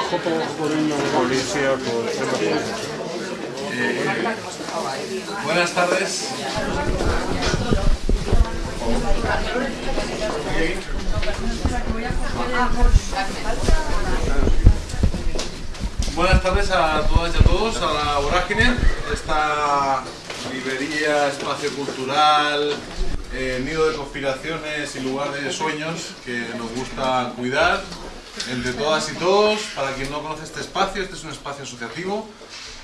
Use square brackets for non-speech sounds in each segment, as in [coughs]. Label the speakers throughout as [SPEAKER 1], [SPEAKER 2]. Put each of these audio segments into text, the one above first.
[SPEAKER 1] trabajo por, por una policía, por
[SPEAKER 2] Eh, buenas tardes. Buenas tardes a todas y a todos, a la Vorágine, esta librería, espacio cultural, eh, nido de conspiraciones y lugar de sueños que nos gusta cuidar entre todas y todos. Para quien no conoce este espacio, este es un espacio asociativo,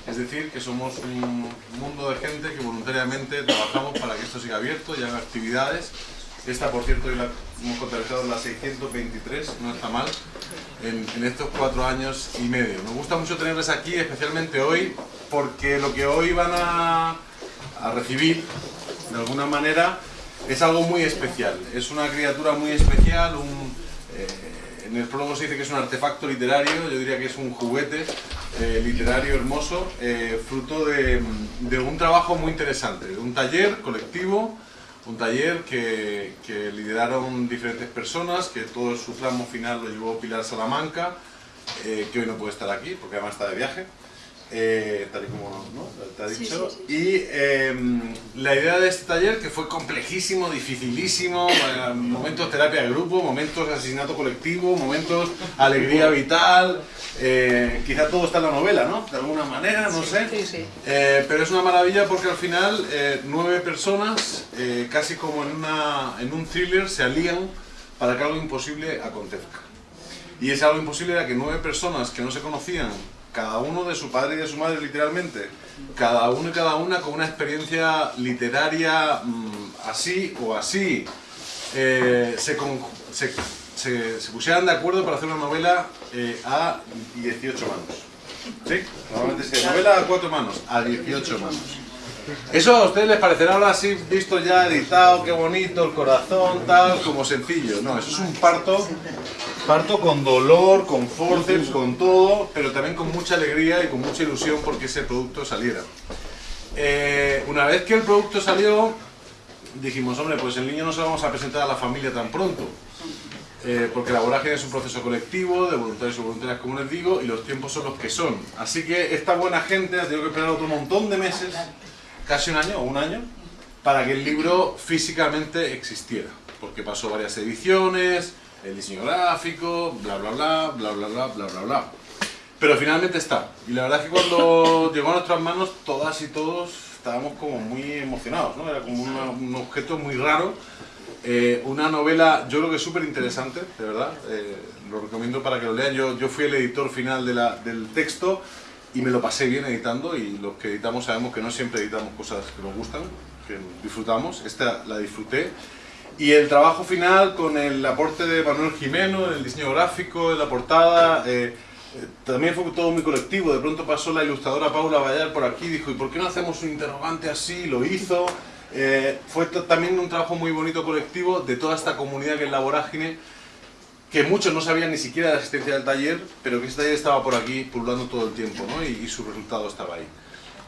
[SPEAKER 2] es decir, que somos un mundo de gente que voluntariamente trabajamos para que esto siga abierto y haga actividades. Esta, por cierto, hoy la hemos contabilizado la 623, no está mal, en, estos cuatro años y medio. Nos gusta mucho tenerles aquí, especialmente hoy, porque lo que hoy van a, a recibir, de alguna manera, es algo muy especial. Es una criatura muy especial, un, eh, en el prólogo se dice que es un artefacto literario, yo diría que es un juguete eh, literario hermoso, eh, fruto de, un trabajo muy interesante, de un taller colectivo, un taller que, que lideraron diferentes personas, que todo su tramo final lo llevó Pilar Salamanca, eh, que hoy no puede estar aquí porque además está de viaje, eh, tal y como ¿no? te ha dicho. Y eh, la idea de este taller, que fue complejísimo, dificilísimo, eh, momentos terapia de grupo, momentos asesinato colectivo, momentos [laughs] alegría vital, eh, quizá todo está en la novela, ¿no? De alguna manera, no sé.
[SPEAKER 3] Sí, sí.
[SPEAKER 2] Eh, pero es una maravilla porque al final eh, nueve personas, casi como en, una, en un thriller, se alían para que algo imposible acontezca. Y ese algo imposible era que nueve personas que no se conocían, cada uno de su padre y de su madre literalmente, cada uno y cada una con una experiencia literaria mm, así o así, eh, se, con- se, se- pusieran de acuerdo para hacer una novela eh, a 18 manos. ¿Sí? Normalmente se novela a cuatro manos, a 18 manos. Eso a ustedes les parecerá ahora así, visto ya editado, qué bonito, el corazón, tal, como sencillo. No, eso es un parto, parto con dolor, con forceps, con todo, pero también con mucha alegría y con mucha ilusión porque ese producto saliera. Eh, una vez que el producto salió, dijimos, hombre, pues el niño no se lo vamos a presentar a la familia tan pronto. Eh, porque la vorágine es un proceso colectivo, de voluntarios y voluntarias, como les digo, y los tiempos son los que son. Así que esta buena gente ha tenido que esperar otro montón de meses, casi un año o un año, para que el libro físicamente existiera. Porque pasó varias ediciones, el diseño gráfico, bla bla bla, bla bla bla, bla bla bla. Pero finalmente está. Y la verdad es que cuando [laughs] llegó a nuestras manos, todas y todos estábamos como muy emocionados, ¿no? Era como una- un objeto muy raro. Eh, una novela, yo creo que súper interesante, de verdad. Eh, lo recomiendo para que lo lean. Yo, yo fui el editor final de la- del texto y me lo pasé bien editando. Y los que editamos sabemos que no siempre editamos cosas que nos gustan, que disfrutamos. Esta la disfruté. Y el trabajo final con el aporte de Manuel Jimeno, el diseño gráfico, la portada, eh, eh, también fue todo muy colectivo. De pronto pasó la ilustradora Paula Vallar por aquí dijo, ¿y por qué no hacemos un interrogante así? Lo hizo. Eh, fue también un trabajo muy bonito colectivo de toda esta comunidad que es la vorágine, que muchos no sabían ni siquiera la existencia del taller, pero que este taller estaba por aquí pululando todo el tiempo, ¿no? Y, su resultado estaba ahí.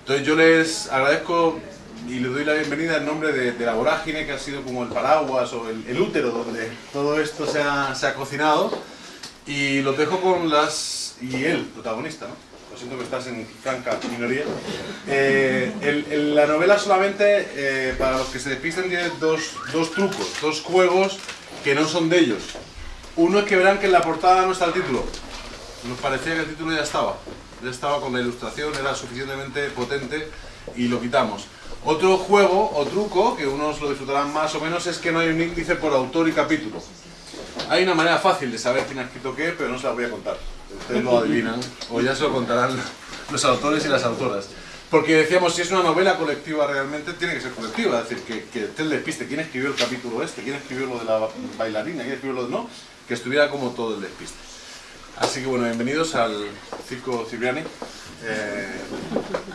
[SPEAKER 2] Entonces yo les agradezco y les doy la bienvenida en nombre de, la vorágine, que ha sido como el paraguas o el, útero donde todo esto se ha, cocinado. Y los dejo con las... y el protagonista, ¿no? Lo siento que estás en franca minoría. Eh, la novela solamente, eh, para los que se despisten, tiene dos, dos trucos, dos juegos que no son de ellos. Uno es que verán que en la portada no está el título. Nos parecía que el título ya estaba. Ya estaba con la ilustración, era suficientemente potente y lo quitamos. Otro juego o truco, que unos lo disfrutarán más o menos, es que no hay un índice por autor y capítulo. Hay una manera fácil de saber quién ha escrito qué, pero no se la voy a contar. Ustedes lo adivinan, o ya se lo contarán [laughs] los autores y las autoras. Porque decíamos, si es una novela colectiva realmente, tiene que ser colectiva. Es decir, que, que esté el despiste. ¿Quién escribió el capítulo este? ¿Quién escribió lo de la bailarina? ¿Quién escribió lo de no? Que estuviera como todo el despiste. Así que bueno, bienvenidos al Circo Cipriani. Eh,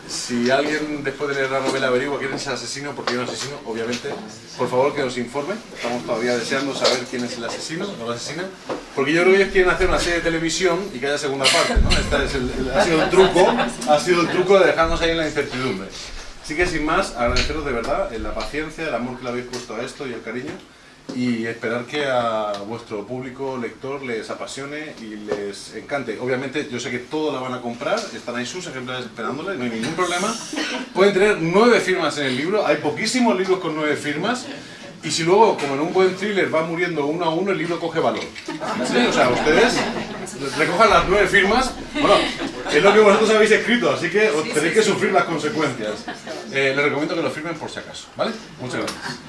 [SPEAKER 2] si alguien después de leer la novela averigua quién es el asesino, porque hay un asesino, obviamente, por favor que nos informe. Estamos todavía deseando saber quién es el asesino o la asesina. Porque yo creo que ellos quieren hacer una serie de televisión y que haya segunda parte, ¿no? Este es el, ha sido el truco, ha sido el truco de dejarnos ahí en la incertidumbre. Así que sin más, agradeceros de verdad eh, la paciencia, el amor que le habéis puesto a esto y el cariño. Y esperar que a vuestro público lector les apasione y les encante. Obviamente yo sé que todos la van a comprar, están ahí sus ejemplares esperándole, no hay ningún problema. Pueden tener nueve firmas en el libro, hay poquísimos libros con nueve firmas. Y si luego, como en un buen thriller, va muriendo uno a uno, el libro coge valor. ¿Sí? O sea, ustedes recojan las nueve firmas. Bueno, es lo que vosotros habéis escrito, así que os tenéis que sufrir las consecuencias. Eh, les recomiendo que lo firmen por si acaso, ¿vale? Muchas gracias.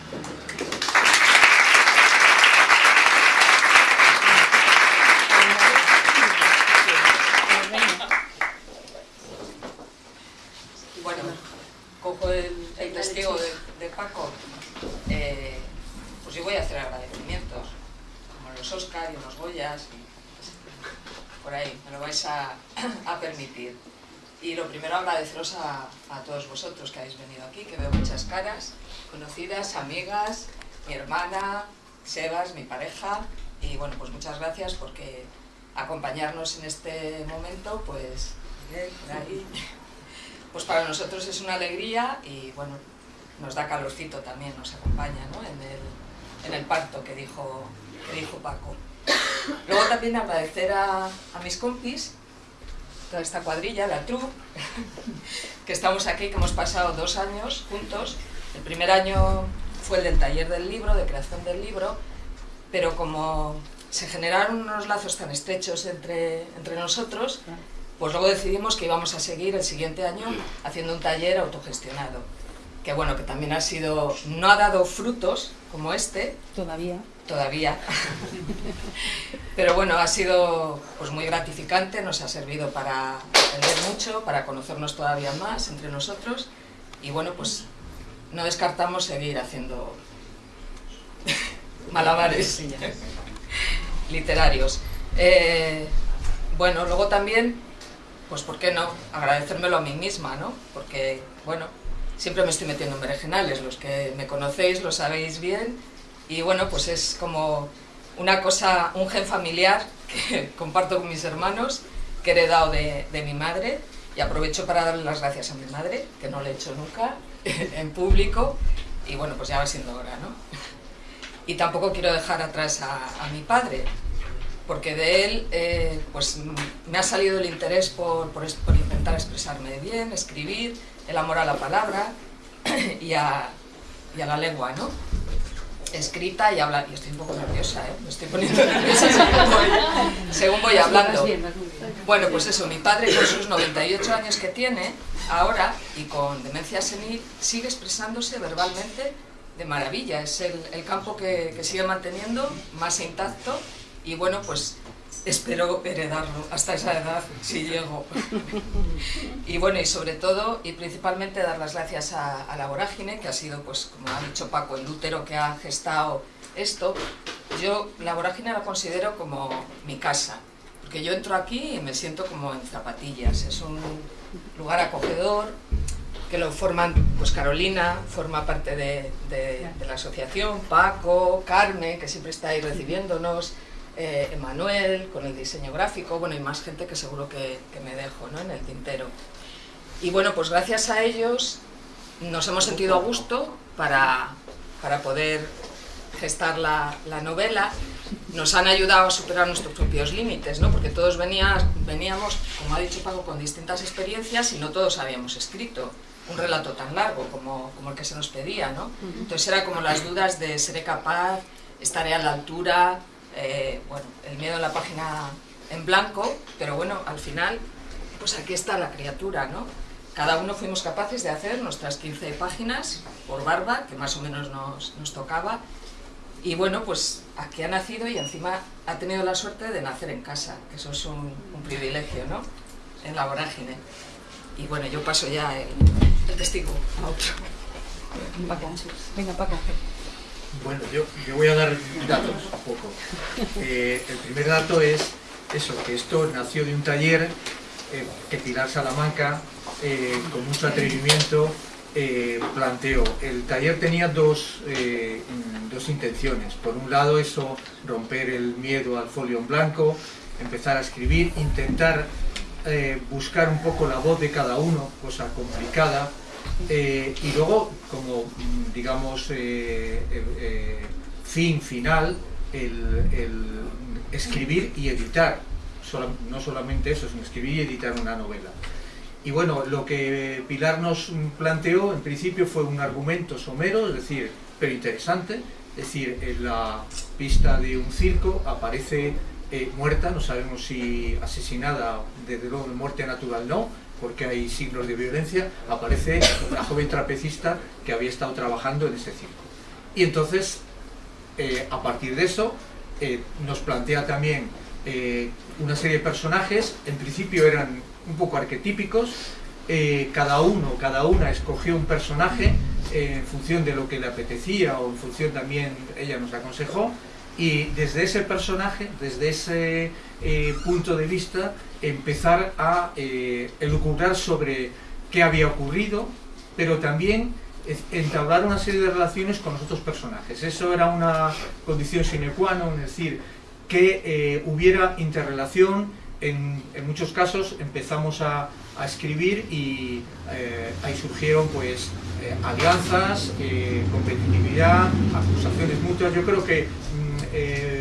[SPEAKER 3] Cojo el, el testigo de, de Paco, eh, pues yo voy a hacer agradecimientos, como los Oscar y los Goyas, y por ahí, me lo vais a, a permitir. Y lo primero agradeceros a, a todos vosotros que habéis venido aquí, que veo muchas caras, conocidas, amigas, mi hermana, Sebas, mi pareja, y bueno, pues muchas gracias porque acompañarnos en este momento, pues, por ahí, [laughs] pues para nosotros es una alegría y bueno, nos da calorcito también, nos acompaña ¿no? en, el, en el parto que dijo, que dijo Paco. Luego también agradecer a, a mis compis, toda esta cuadrilla, la troupe, [laughs] que estamos aquí, que hemos pasado dos años juntos. El primer año fue el del taller del libro, de creación del libro, pero como se generaron unos lazos tan estrechos entre, entre nosotros, pues luego decidimos que íbamos a seguir el siguiente año haciendo un taller autogestionado. Que bueno, que también ha sido, no ha dado frutos como este,
[SPEAKER 4] Todavía.
[SPEAKER 3] todavía. [laughs] Pero bueno, ha sido pues muy gratificante, nos ha servido para aprender mucho, para conocernos todavía más entre nosotros y bueno, pues no descartamos seguir haciendo [laughs] malabares [laughs] literarios. Eh, bueno, luego también, pues ¿por qué no? Agradecérmelo a mí misma, ¿no? Porque, bueno, siempre me estoy metiendo en berenjenales, los que me conocéis lo sabéis bien y bueno, pues es como una cosa, un gen familiar [laughs] que comparto con mis hermanos, que he heredado de, mi madre y aprovecho para darle las gracias a mi madre, que no lo he hecho nunca [laughs] en público y bueno, pues ya va siendo hora, ¿no? [laughs] Y tampoco quiero dejar atrás a mi padre, porque de él eh, pues, me ha salido el interés por, por, por intentar expresarme bien, escribir, el amor a la palabra [clears throat] y a, y a la lengua, ¿no? Escrita y hablar. Y estoy un poco nerviosa, ¿eh? Me estoy poniendo [laughs] nerviosa según voy, según voy hablando. Bueno, pues eso, mi padre con sus 98 años que tiene ahora y con demencia senil sigue expresándose verbalmente de maravilla. Es el, el campo que, que sigue manteniendo más intacto y bueno, pues espero heredarlo hasta esa edad si llego. [laughs] Y bueno, y sobre todo y principalmente dar las gracias a, a la vorágine, que ha sido, pues como ha dicho Paco, el útero que ha gestado esto. Yo la vorágine la considero como mi casa, porque yo entro aquí y me siento como en zapatillas. Es un lugar acogedor, que lo forman, pues Carolina forma parte de, de- de la asociación, Paco, Carmen, que siempre está ahí recibiéndonos, eh, Emanuel con el diseño gráfico, bueno, y más gente que seguro que, que me dejo ¿no? en el tintero. Y bueno, pues gracias a ellos nos hemos sentido a gusto para, para poder gestar la, la novela. Nos han ayudado a superar nuestros propios límites, ¿no? porque todos venía- veníamos, como ha dicho Paco, con distintas experiencias y no todos habíamos escrito un relato tan largo como, como el que se nos pedía. ¿no? Entonces era como las dudas de seré capaz, estaré a la altura, eh, bueno, el miedo en la página en blanco, pero bueno, al final, pues aquí está la criatura, ¿no? Cada uno fuimos capaces de hacer nuestras 15 páginas por barba, que más o menos nos, nos tocaba, y bueno, pues aquí ha nacido y encima ha tenido la suerte de nacer en casa, que eso es un, un privilegio, ¿no? En la vorágine. Y bueno, yo paso ya el, el testigo a otro.
[SPEAKER 4] Paco. Venga, Paco.
[SPEAKER 5] Bueno, yo, yo voy a dar datos un poco. Eh, el primer dato es eso, que esto nació de un taller eh, que Pilar Salamanca, eh, con mucho atrevimiento, planteó. El taller tenía dos, dos intenciones. Por un lado, eso, romper el miedo al folio en blanco, empezar a escribir, intentar buscar un poco la voz de cada uno, cosa complicada, eh, y luego, como digamos, eh, eh, fin final el, escribir y editar. No solamente eso, sino escribir y editar una novela. Y bueno, lo que Pilar nos planteó en principio fue un argumento somero, es decir, pero interesante. Es decir, en la pista de un circo aparece muerta, no sabemos si asesinada, desde luego muerte natural no, porque hay signos de violencia, aparece una joven trapecista que había estado trabajando en ese circo. Y entonces, eh, a partir de eso, eh, nos plantea también eh, una serie de personajes, en principio eran un poco arquetípicos, eh, cada uno, cada una escogió un personaje eh, en función de lo que le apetecía o en función también, ella nos aconsejó, y desde ese personaje, desde ese eh, punto de vista, empezar a eh, elucubrar sobre qué había ocurrido, pero también entablar una serie de relaciones con los otros personajes. Eso era una condición sine qua non, es decir, que eh, hubiera interrelación. En, en muchos casos empezamos a, a escribir y eh, ahí surgieron pues eh, alianzas, eh, competitividad, acusaciones mutuas. Yo creo que mm, eh,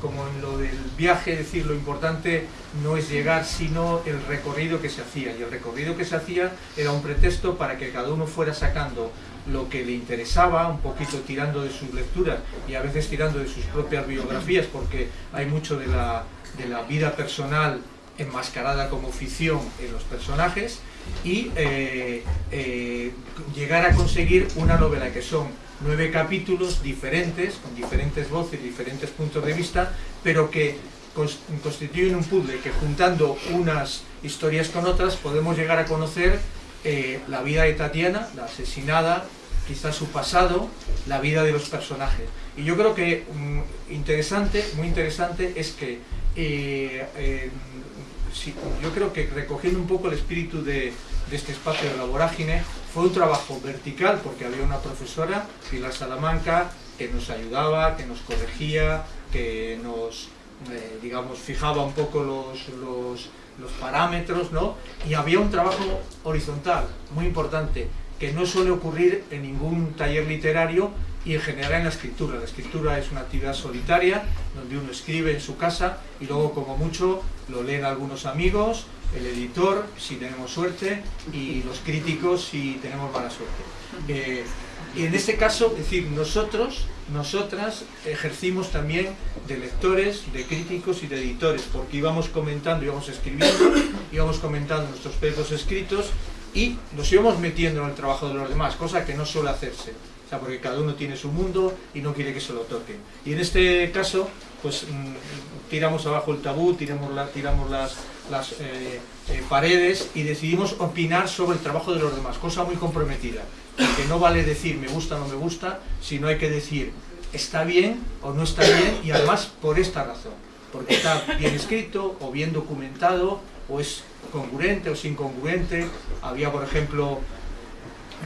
[SPEAKER 5] como en lo del viaje, decir, lo importante no es llegar, sino el recorrido que se hacía. Y el recorrido que se hacía era un pretexto para que cada uno fuera sacando lo que le interesaba, un poquito tirando de sus lecturas y a veces tirando de sus propias biografías, porque hay mucho de la, de la vida personal enmascarada como ficción en los personajes y eh, eh, llegar a conseguir una novela que son nueve capítulos diferentes, con diferentes voces, diferentes puntos de vista, pero que cons- constituyen un puzzle que juntando unas historias con otras podemos llegar a conocer eh, la vida de Tatiana, la asesinada, quizás su pasado, la vida de los personajes. Y yo creo que mm, interesante, muy interesante, es que eh, eh, yo creo que recogiendo un poco el espíritu de, de este espacio de la vorágine, fue un trabajo vertical porque había una profesora, Pilar Salamanca, que nos ayudaba, que nos corregía, que nos, eh, digamos, fijaba un poco los, los, parámetros, ¿no? Y había un trabajo horizontal, muy importante, que no suele ocurrir en ningún taller literario y en general en la escritura. La escritura es una actividad solitaria, donde uno escribe en su casa y luego como mucho lo leen algunos amigos, el editor, si tenemos suerte, y los críticos, si tenemos mala suerte. Eh, y en este caso, es decir, nosotros, nosotras ejercimos también de lectores, de críticos y de editores, porque íbamos comentando, íbamos escribiendo, [coughs] íbamos comentando nuestros textos escritos y nos íbamos metiendo en el trabajo de los demás, cosa que no suele hacerse. O sea, porque cada uno tiene su mundo y no quiere que se lo toquen. Y en este caso, pues mm, tiramos abajo el tabú, tiramos, la- tiramos las, las eh, eh, paredes y decidimos opinar sobre el trabajo de los demás, cosa muy comprometida. Porque no vale decir me gusta o no me gusta, sino hay que decir está bien o no está bien y además por esta razón. Porque está bien escrito o bien documentado o es congruente o es incongruente. Había, por ejemplo,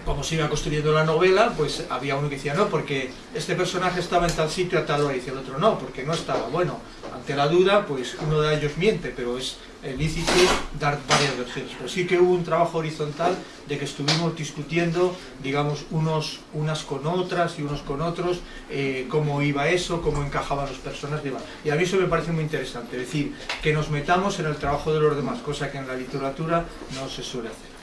[SPEAKER 5] como se iba construyendo la novela, pues había uno que decía no, porque este personaje estaba en tal sitio a tal hora, y el otro no, porque no estaba. Bueno, ante la duda, pues uno de ellos miente, pero es eh, lícito dar varias versiones. Pero sí que hubo un trabajo horizontal de que estuvimos discutiendo, digamos, unos, unas con otras y unos con otros, eh, cómo iba eso, cómo encajaban y demás. Y a mí eso me parece muy interesante, es decir, que nos metamos en el trabajo de los demás, cosa que en la literatura no se suele hacer.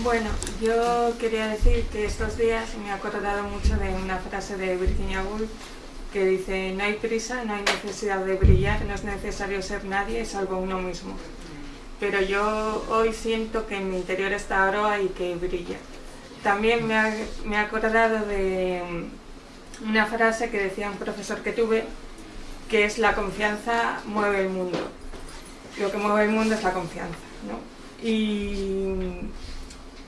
[SPEAKER 6] Bueno, yo quería decir que estos días me he acordado mucho de una frase de Virginia Woolf que dice no hay prisa, no hay necesidad de brillar, no es necesario ser nadie salvo uno mismo. Pero yo hoy siento que en mi interior está Aroa y que brilla. También me ha, me he acordado de una frase que decía un profesor que tuve, que es la confianza mueve el mundo. Lo que mueve el mundo es la confianza, ¿no? Y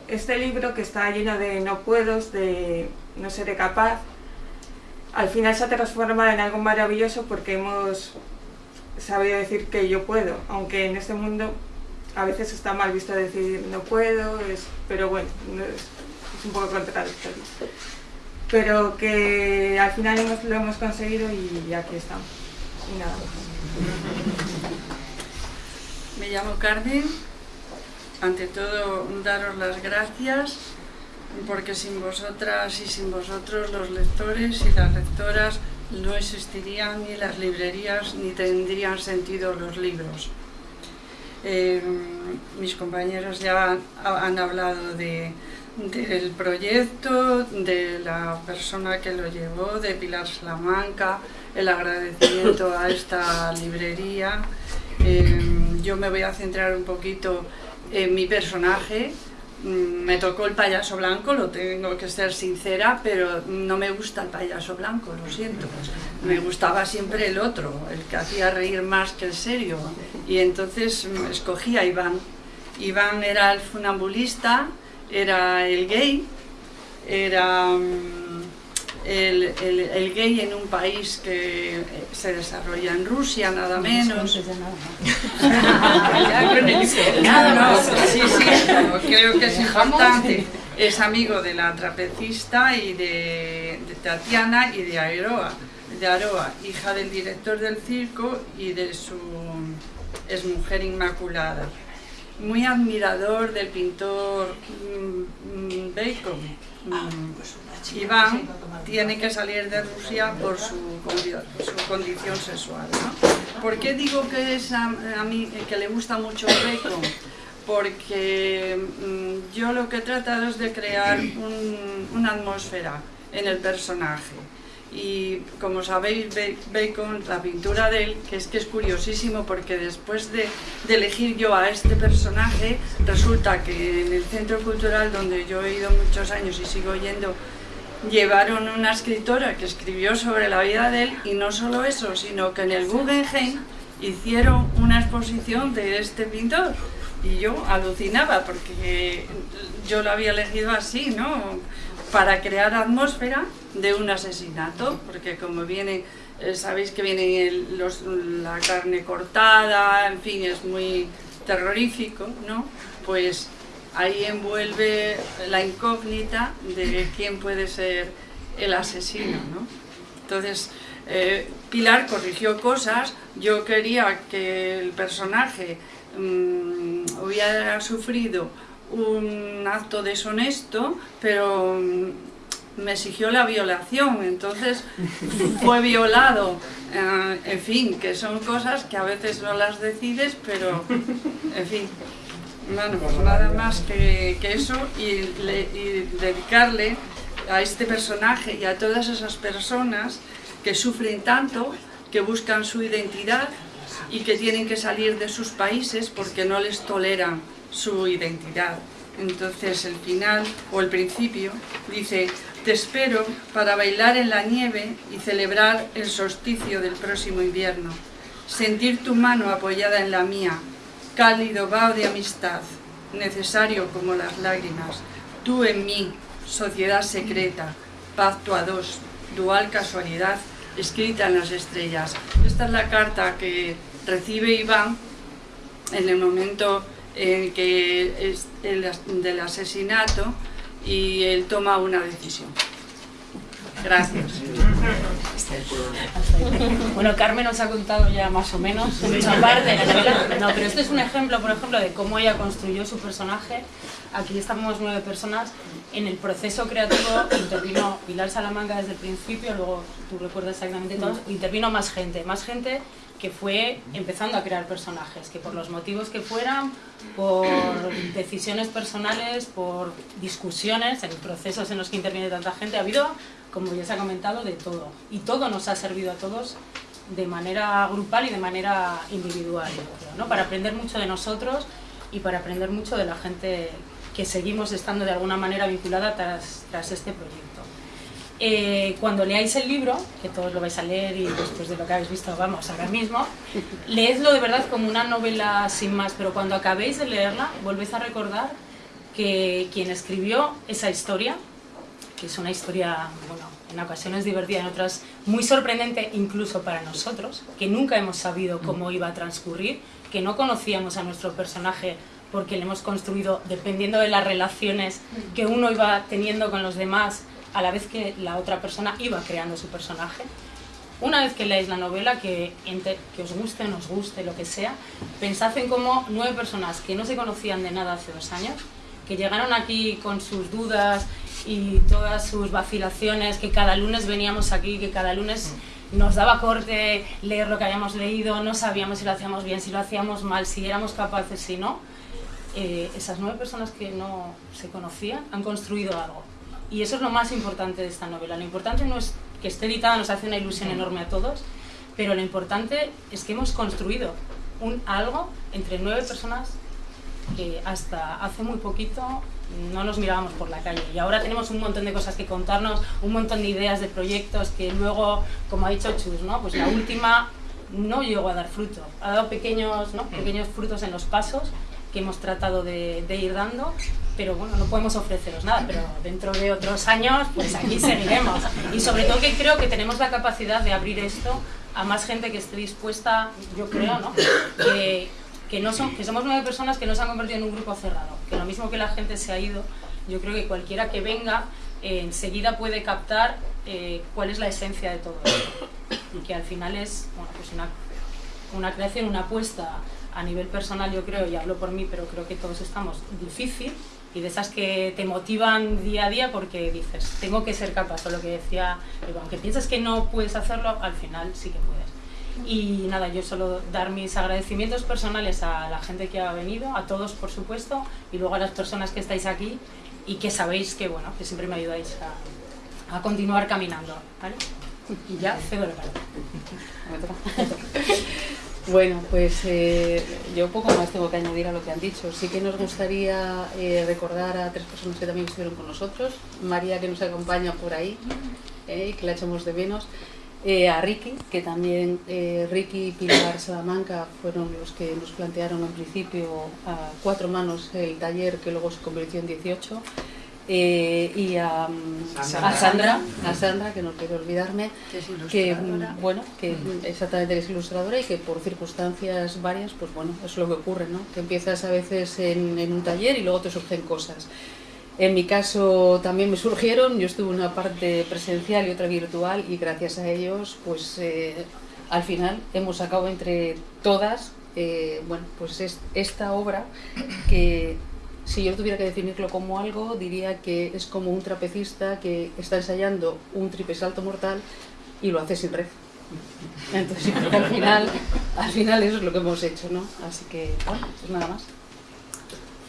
[SPEAKER 6] este libro que está lleno de no puedos, de no seré capaz, al final se ha transformado en algo maravilloso porque hemos sabido decir que yo puedo, aunque en este mundo a veces está mal visto decir no puedo, es, pero bueno, no es, es un poco contradictorio. Pero que al final hemos- lo hemos conseguido y aquí estamos. Y nada más.
[SPEAKER 7] Me llamo Carmen. Ante todo, daros las gracias porque sin vosotras y sin vosotros los lectores y las lectoras no existirían ni las librerías ni tendrían sentido los libros. Eh, mis compañeros ya han, hablado de, del proyecto, de la persona que lo llevó, de Pilar Salamanca, el agradecimiento a esta librería. Eh, yo me voy a centrar un poquito en mi personaje. Mm, Me tocó el payaso blanco, lo tengo que ser sincera, pero no me gusta el payaso blanco, lo siento. Me gustaba siempre el otro, el que hacía reír más que el serio. Y entonces mm, escogí a Iván. Iván era el funambulista, era el gay, era mm, el, el- el gay en un país que eh, se desarrolla en Rusia, nada menos. [laughs] El-
[SPEAKER 3] Nada
[SPEAKER 7] No,
[SPEAKER 3] más.
[SPEAKER 7] Sí, sí, pero creo que es importante. Es amigo de la trapecista y de, de Tatiana y de Aroa, de Aroa, hija del director del circo y de su exmujer inmaculada. Muy admirador del pintor mm, mm, Bacon. Iván tiene que salir de Rusia por su, condi- su condición sexual. ¿Por qué digo que, es a, mí, que le gusta mucho Bacon? Porque mm, yo lo que he tratado es de crear un- una atmósfera en el personaje. Y como sabéis, Ba- Bacon, la pintura de él, que es que es curiosísimo porque después de, de elegir yo a este personaje, resulta que en el centro cultural donde yo he ido muchos años y sigo yendo, llevaron una escritora que escribió sobre la vida de él y no solo eso, sino que en el Guggenheim hicieron una exposición de este pintor y yo alucinaba porque yo lo había elegido así, ¿no? Para crear atmósfera de un asesinato, porque como viene, eh, sabéis que viene el- los- la carne cortada, en fin, es muy terrorífico, ¿no? Pues ahí envuelve la incógnita de quién puede ser el asesino, ¿no? Entonces, eh, Pilar corrigió cosas, yo quería que el personaje mm, hubiera sufrido un acto deshonesto, pero mm, me exigió la violación, entonces [laughs] fue violado, eh, en fin, que son cosas que a veces no las decides, pero, en fin, bueno, pues nada más que, eso y, le- y dedicarle a este personaje y a todas esas personas que sufren tanto, que buscan su identidad y que tienen que salir de sus países porque no les toleran su identidad. Entonces el final o el principio dice, te espero para bailar en la nieve y celebrar el solsticio del próximo invierno, sentir tu mano apoyada en la mía, cálido vaho de amistad, necesario como las lágrimas, tú en mí, sociedad secreta, pacto a dos, dual casualidad, escrita en las estrellas. Esta es la carta que recibe Iván en el momento en que es el del asesinato y él toma una decisión. Gracias.
[SPEAKER 4] Bueno, Carmen nos ha contado ya más o menos mucha parte de la novela. No, pero este es un ejemplo, por ejemplo, de cómo ella construyó su personaje. Aquí estamos nueve personas. En el proceso creativo intervino Pilar Salamanca desde el principio, luego tú recuerdas exactamente todo, intervino más gente, más gente que fue empezando a crear personajes, que por los motivos que fueran, por decisiones personales, por discusiones, en procesos en los que interviene tanta gente, ha habido, como ya se ha comentado, de todo. Y todo nos ha servido a todos de manera grupal y de manera individual, ¿no? para aprender mucho de nosotros y para aprender mucho de la gente que seguimos estando de alguna manera vinculada tras este proyecto. Eh, cuando leáis el libro, que todos lo vais a leer y después de lo que habéis visto, vamos, ahora mismo, [laughs] leedlo de verdad como una novela sin más, pero cuando acabéis de leerla, volvéis a recordar que quien escribió esa historia, que es una historia, bueno, en ocasiones divertida, en otras muy sorprendente incluso para nosotros, que nunca hemos sabido cómo iba a transcurrir, que no conocíamos a nuestro personaje porque le hemos construido dependiendo de las relaciones que uno iba teniendo con los demás a la vez que la otra persona iba creando su personaje. Una vez que leáis la novela, que, que os guste, no os guste, lo que sea, pensad en cómo nueve personas que no se conocían de nada hace dos años, que llegaron aquí con sus dudas y todas sus vacilaciones, que cada lunes veníamos aquí, que cada lunes nos daba corte leer lo que habíamos leído, no sabíamos si lo hacíamos bien, si lo hacíamos mal, si éramos capaces, si no. Eh, esas nueve personas que no se conocían han construido algo. Y eso es lo más importante de esta novela. Lo importante no es que esté editada, nos hace una ilusión enorme a todos, pero lo importante es que hemos construido un algo entre nueve personas que hasta hace muy poquito no nos mirábamos por la calle y ahora tenemos un montón de cosas que contarnos, un montón de ideas de proyectos que luego, como ha dicho Chus, ¿no? pues la última no llegó a dar fruto, ha dado pequeños, ¿no? pequeños frutos en los pasos que hemos tratado de, de, ir dando, pero bueno, no podemos ofreceros nada, pero dentro de otros años, pues aquí seguiremos. Y sobre todo que creo que tenemos la capacidad de abrir esto a más gente que esté dispuesta, yo creo, ¿no? Que, que, no son, que somos nueve personas que no se han convertido en un grupo cerrado, que lo mismo que la gente se ha ido, yo creo que cualquiera que venga eh, enseguida puede captar eh, cuál es la esencia de todo esto. Y que al final es bueno, pues una, una creación, una apuesta a nivel personal, yo creo, y hablo por mí, pero creo que todos estamos difícil, y de esas que te motivan día a día porque dices, tengo que ser capaz, o lo que decía, aunque piensas que no puedes hacerlo, al final sí que puedes. Y nada, yo solo dar mis agradecimientos personales a la gente que ha venido, a todos por supuesto, y luego a las personas que estáis aquí y que sabéis que, bueno, que siempre me ayudáis a, a continuar caminando, ¿vale? Y ya cedo la palabra. [laughs] [laughs]
[SPEAKER 8] Bueno, pues eh, yo poco más tengo que añadir a lo que han dicho. Sí que nos gustaría eh, recordar a tres personas que también estuvieron con nosotros. María, que nos acompaña por ahí, eh, y que la echamos de menos. a Ricky, que también Ricky y Pilar Salamanca fueron los que nos plantearon en principio a cuatro manos el taller que luego se convirtió en 18. Eh, y a,
[SPEAKER 7] Sandra.
[SPEAKER 8] a, Sandra, a Sandra, que no quiero olvidarme,
[SPEAKER 7] Que es
[SPEAKER 8] que
[SPEAKER 7] ilustradora.
[SPEAKER 8] bueno, que exactamente es ilustradora y que por circunstancias varias, pues bueno, es lo que ocurre, ¿no? Que empiezas a veces en, en un taller y luego te surgen cosas. En mi caso también me surgieron, yo estuve una parte presencial y otra virtual y gracias a ellos, pues eh, al final hemos sacado entre todas, eh, bueno, pues es esta obra que si yo tuviera que definirlo como algo, diría que es como un trapecista que está ensayando un triple salto mortal y lo hace sin red. Entonces, [laughs] al final, al final eso es lo que hemos hecho, ¿no? Así que, bueno, pues nada más.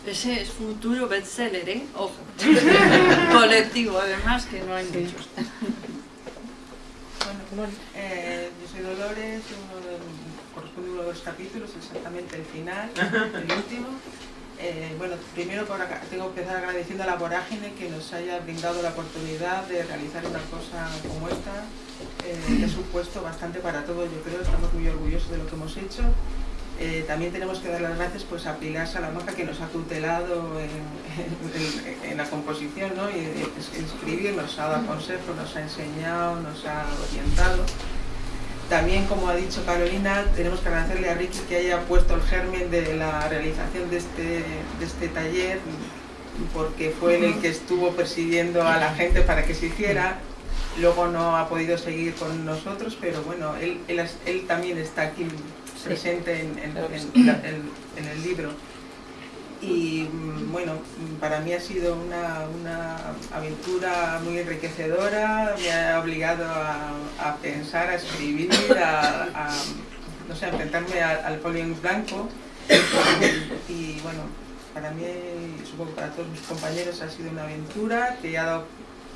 [SPEAKER 7] Ese es futuro bestseller, ¿eh? Ojo. [laughs] Colectivo, además, que no hay
[SPEAKER 8] Sí.
[SPEAKER 7] muchos.
[SPEAKER 6] Bueno, eh, yo soy Dolores, uno de, corresponde a uno de los capítulos, exactamente el final, el último. Eh, bueno, primero tengo que empezar agradeciendo a la Vorágine que nos haya brindado la oportunidad de realizar una cosa como esta, eh, que ha supuesto bastante para todos, yo creo, estamos muy orgullosos de lo que hemos hecho. Eh, también tenemos que dar las gracias pues, a Pilar Salamanca que nos ha tutelado en la composición ¿no? y en escribir, nos ha dado consejos, nos ha enseñado, nos ha orientado. También, como ha dicho Carolina, tenemos que agradecerle a Ricky que haya puesto el germen de la realización de este, de este taller, porque fue él el que estuvo persiguiendo a la gente para que se hiciera. Luego no ha podido seguir con nosotros, pero bueno, él, él, también está aquí presente en el libro. Y mm, bueno, mm, para mí ha sido una, una aventura muy enriquecedora, me ha obligado a, a pensar, a escribir, a, a, no sé, a enfrentarme al folio en blanco. Y bueno, para mí, supongo que para todos mis compañeros, ha sido una aventura que ha dado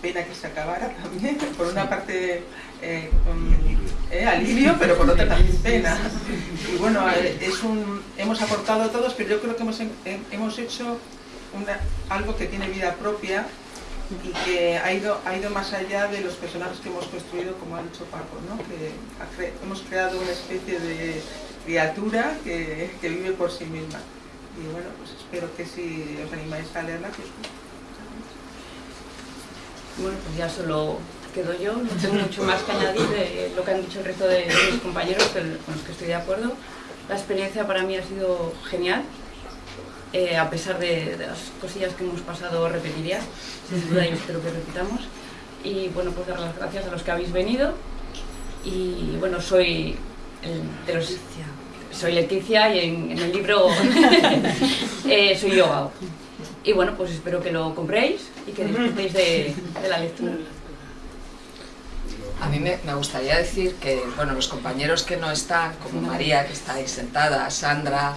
[SPEAKER 6] pena que se acabara [laughs] también. Por una parte, eh, mm, eh, alivio, pero por otra también pena. Y bueno, eh, es un, hemos aportado todos, pero yo creo que hemos, eh, hemos hecho una- algo que tiene vida propia y que ha ido, ha ido más allá de los personajes que hemos construido, como ha dicho Paco, ¿no? que ha cre- hemos creado una especie de criatura que, que vive por sí misma. Y bueno, pues espero que si os animáis a leerla, pues
[SPEAKER 9] Bueno, pues ya solo quedo yo, no tengo mucho más que añadir de lo que han dicho el resto de, mis compañeros con los que estoy de acuerdo. La experiencia para mí ha sido genial, eh, a pesar de, de las cosillas que hemos pasado repetiría, sin duda y espero que repitamos. Y bueno, pues dar las gracias a los que habéis venido. Y bueno, soy el- de los... Soy Leticia y en, en el libro [laughs] eh, soy yo. Y bueno, pues espero que lo compréis y que disfrutéis de, de la lectura.
[SPEAKER 3] A mí me, me gustaría decir que, bueno, los compañeros que no están, como María, que está ahí sentada, Sandra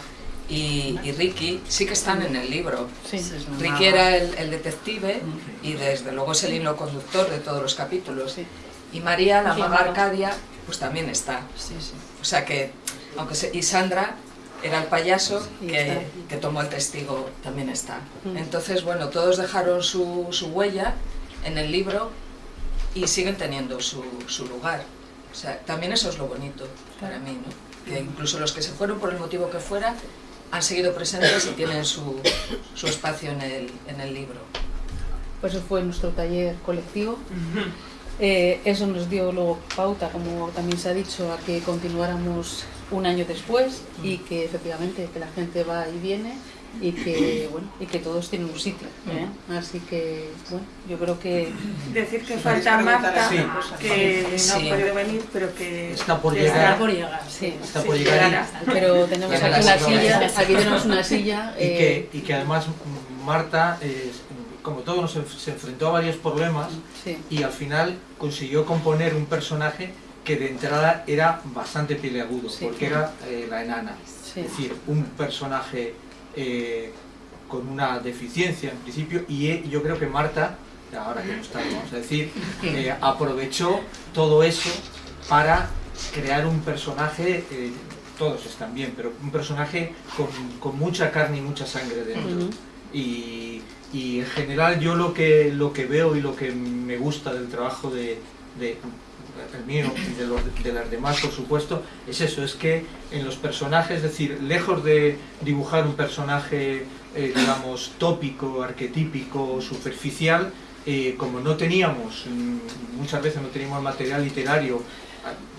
[SPEAKER 3] y, y Ricky, sí que están en el libro.
[SPEAKER 8] Sí.
[SPEAKER 3] Ricky era el, el detective y desde luego es el hilo conductor de todos los capítulos. Y María, la maga. Arcadia, pues también está. O sea que, aunque se, y Sandra era el payaso que, que tomó el testigo, también está.
[SPEAKER 8] Mm.
[SPEAKER 3] Entonces, bueno, todos dejaron su, su huella en el libro y siguen teniendo su, su lugar. O sea, también eso es lo bonito para mí, ¿no? Que incluso los que se fueron por el motivo que fuera han seguido presentes y tienen su, su espacio en el, en el libro.
[SPEAKER 8] Pues eso fue nuestro taller colectivo. Eh, eso nos dio luego pauta, como también se ha dicho, a que continuáramos un año después y que efectivamente que la gente va y viene y que bueno y que todos tienen un sitio. ¿eh? Así que bueno, yo creo que
[SPEAKER 6] Decir que falta Marta,
[SPEAKER 5] Sí.
[SPEAKER 6] que no
[SPEAKER 3] Sí.
[SPEAKER 6] puede venir, pero que
[SPEAKER 5] Está por llegar.
[SPEAKER 6] está
[SPEAKER 4] por llegar.
[SPEAKER 8] sí,
[SPEAKER 5] Está por llegar
[SPEAKER 8] pero tenemos aquí
[SPEAKER 3] la
[SPEAKER 8] una
[SPEAKER 3] silla.
[SPEAKER 8] aquí tenemos una silla. [laughs]
[SPEAKER 5] y,
[SPEAKER 8] eh,
[SPEAKER 5] que, y que además mm, Marta, eh, como todo, nos enf- se enfrentó a varios problemas
[SPEAKER 8] sí,
[SPEAKER 5] y al final consiguió componer un personaje que de entrada era bastante peleagudo,
[SPEAKER 8] Sí.
[SPEAKER 5] porque era eh, la enana.
[SPEAKER 8] sí.
[SPEAKER 5] Es decir, un personaje eh, con una deficiencia en principio y eh, yo creo que Marta, ahora que no está, vamos a decir, [laughs] eh, aprovechó todo eso para crear un personaje, eh, todos están bien, pero un personaje con, con mucha carne y mucha sangre dentro. Y, y en general yo lo que, lo que veo y lo que me gusta del trabajo de, de el mío y de, los, de las demás, por supuesto, es eso, es que en los personajes, es decir, lejos de dibujar un personaje, eh, digamos, tópico, arquetípico, superficial, eh, como no teníamos, mm, muchas veces no teníamos material literario,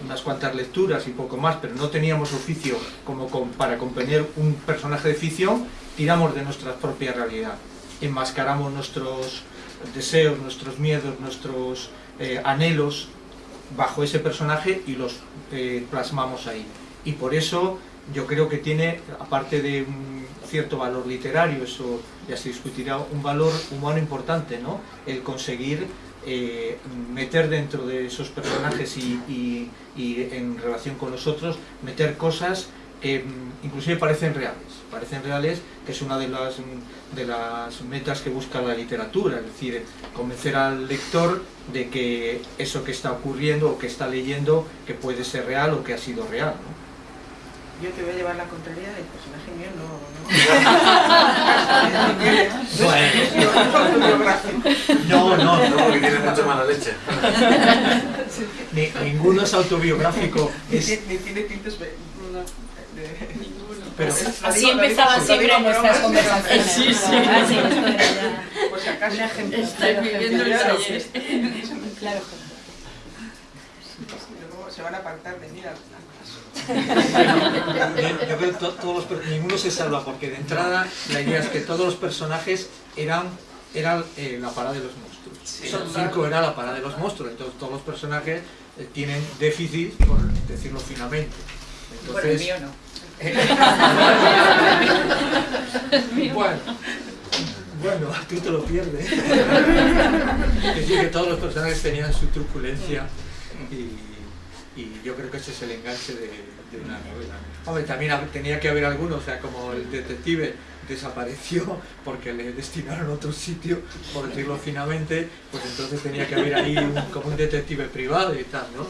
[SPEAKER 5] unas cuantas lecturas y poco más, pero no teníamos oficio como con- para componer un personaje de ficción, tiramos de nuestra propia realidad, enmascaramos nuestros deseos, nuestros miedos, nuestros eh, anhelos bajo ese personaje y los eh, plasmamos ahí. Y por eso yo creo que tiene, aparte de un cierto valor literario, eso ya se discutirá, un valor humano importante, ¿no? El conseguir eh, meter dentro de esos personajes y, y- y en relación con los otros, meter cosas que mm, inclusive parecen reales, parecen reales, que es una de las, mm, de las metas que busca la literatura, es decir, convencer al lector de que eso que está ocurriendo o que está leyendo que puede ser real o que ha sido real. ¿no?
[SPEAKER 10] Yo te voy a llevar la contraria del personaje mío, no, no. [laughs]
[SPEAKER 5] No, no,
[SPEAKER 2] No, porque tiene mucha [laughs] mala leche.
[SPEAKER 5] ni- ninguno es autobiográfico,
[SPEAKER 10] Ni
[SPEAKER 5] es-
[SPEAKER 10] tiene- Ni tiene tintes...
[SPEAKER 5] pero
[SPEAKER 4] Así empezaban
[SPEAKER 10] digo-
[SPEAKER 4] siempre nuestras conversaciones.
[SPEAKER 10] Sí, sí. Por si acaso.
[SPEAKER 7] Estáis viviendo el taller.
[SPEAKER 4] Claro.
[SPEAKER 10] Luego se van a apartar de mí
[SPEAKER 5] yo, creo que to- todos los ninguno se salva porque de entrada la idea es que todos los personajes eran, eran eh, la parada de los monstruos. El circo era la parada de los monstruos, entonces todos los personajes eh, tienen déficit, por decirlo finamente.
[SPEAKER 9] Bueno, el
[SPEAKER 5] Entonces,
[SPEAKER 9] mío no. [laughs] [laughs]
[SPEAKER 5] bueno, bueno, [laughs] tú te lo pierdes. [laughs] Es decir, que todos los personajes tenían su truculencia y, y yo creo que ese es el enganche de, de una novela. Hombre, también tenía que haber algunos, o sea, como el detective desapareció porque le destinaron a otro sitio, por decirlo finamente, pues entonces tenía que haber ahí un- como un detective privado y tal, ¿no?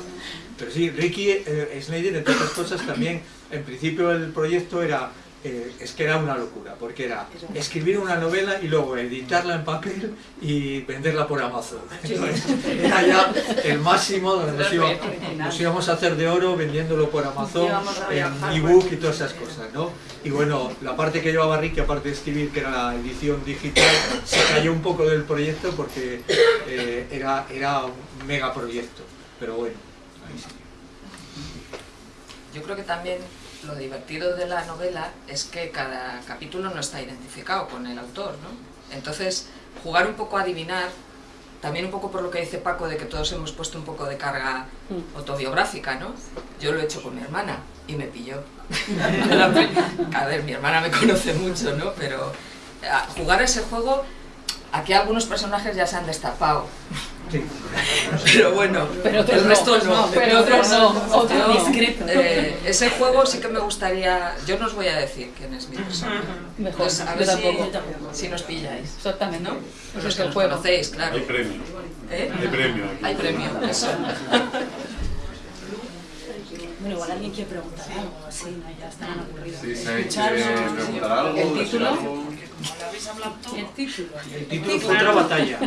[SPEAKER 5] Pero sí, Ricky eh, Snyder, entre otras cosas, también, en principio el proyecto era, eh, es que era una locura, porque era escribir una novela y luego editarla en papel y venderla por Amazon. Entonces, [laughs] era ya el máximo donde nos, iba- nos íbamos a hacer de oro vendiéndolo por Amazon, en ebook y todas esas cosas, ¿no? Y bueno, la parte que llevaba Ricky, aparte de escribir, que era la edición digital, se cayó un poco del proyecto porque eh, era, era un mega proyecto. Pero bueno, ahí sí.
[SPEAKER 3] Yo creo que también lo divertido de la novela es que cada capítulo no está identificado con el autor, ¿no? Entonces, jugar un poco a adivinar, también un poco por lo que dice Paco de que todos hemos puesto un poco de carga
[SPEAKER 8] Mm.
[SPEAKER 3] autobiográfica, ¿no? Yo lo he hecho con mi hermana y me pilló. [laughs] A ver, mi hermana me conoce mucho, ¿no? Pero, a jugar ese juego, aquí algunos personajes ya se han destapado.
[SPEAKER 5] Sí.
[SPEAKER 3] Pero bueno,
[SPEAKER 8] Pero
[SPEAKER 3] el resto
[SPEAKER 8] no,
[SPEAKER 3] no.
[SPEAKER 8] pero otros no, otros discreto.
[SPEAKER 3] eh, ese juego sí que me gustaría. Yo no os voy a decir quién es mi personaje.
[SPEAKER 8] Mejor,
[SPEAKER 3] Pues a
[SPEAKER 8] yo
[SPEAKER 3] ver si,
[SPEAKER 8] tampoco.
[SPEAKER 3] si nos pilláis.
[SPEAKER 8] Exactamente.
[SPEAKER 3] ¿no?
[SPEAKER 8] Pues
[SPEAKER 3] Los
[SPEAKER 8] es
[SPEAKER 3] que
[SPEAKER 8] el
[SPEAKER 3] nos
[SPEAKER 8] juego.
[SPEAKER 3] conocéis, claro.
[SPEAKER 1] Hay premio.
[SPEAKER 3] ¿Eh?
[SPEAKER 1] Hay premio aquí.
[SPEAKER 3] Hay premio, eso.
[SPEAKER 4] Bueno, igual alguien quiere preguntar algo, así, ¿no? Ya estarán aburridos.
[SPEAKER 2] Sí,
[SPEAKER 4] Escucharnos,
[SPEAKER 2] preguntar algo,
[SPEAKER 3] El
[SPEAKER 4] El título.
[SPEAKER 5] El título fue otra batalla.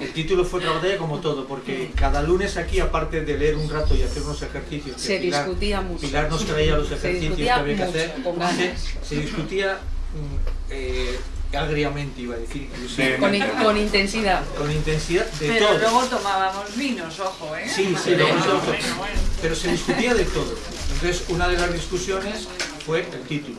[SPEAKER 5] El título fue otra batalla como todo, porque cada lunes aquí, aparte de leer un rato y hacer unos ejercicios, que
[SPEAKER 8] Se
[SPEAKER 5] Pilar-
[SPEAKER 8] discutía mucho.
[SPEAKER 5] Pilar nos traía los ejercicios que había que hacer, se, se discutía mm, eh, agriamente, iba a decir, inclusive,
[SPEAKER 8] Con, in- con intensidad.
[SPEAKER 5] con intensidad de
[SPEAKER 7] Pero
[SPEAKER 5] todo.
[SPEAKER 7] luego tomábamos vinos, ojo, ¿eh?
[SPEAKER 5] Sí, sí, lo hemos hecho. Pero se discutía de todo. Entonces, una de las discusiones fue el título.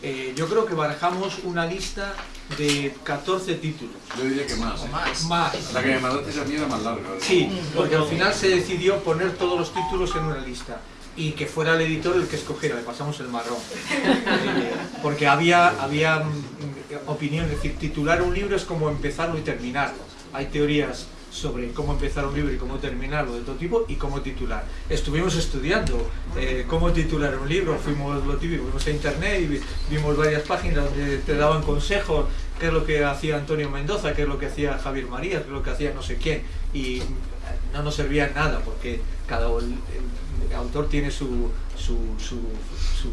[SPEAKER 5] Eh, yo creo que barajamos una lista de 14 títulos.
[SPEAKER 2] Yo diría que más. ¿eh?
[SPEAKER 3] Más.
[SPEAKER 5] Más.
[SPEAKER 2] La que me mandaste a mí era más larga. ¿eh?
[SPEAKER 5] Sí, porque al final se decidió poner todos los títulos en una lista y que fuera el editor el que escogiera, le pasamos el marrón. Eh, [laughs] Porque había, había mm, opinión, es decir, titular un libro es como empezarlo y terminarlo. Hay teorías sobre cómo empezar un libro y cómo terminarlo de todo tipo y cómo titular. Estuvimos estudiando eh, cómo titular un libro, fuimos lo típico, fuimos a internet y vi- vimos varias páginas donde te daban consejos, qué es lo que hacía Antonio Mendoza, qué es lo que hacía Javier María, qué es lo que hacía no sé quién y no nos servía nada porque cada autor tiene su, su, su, su-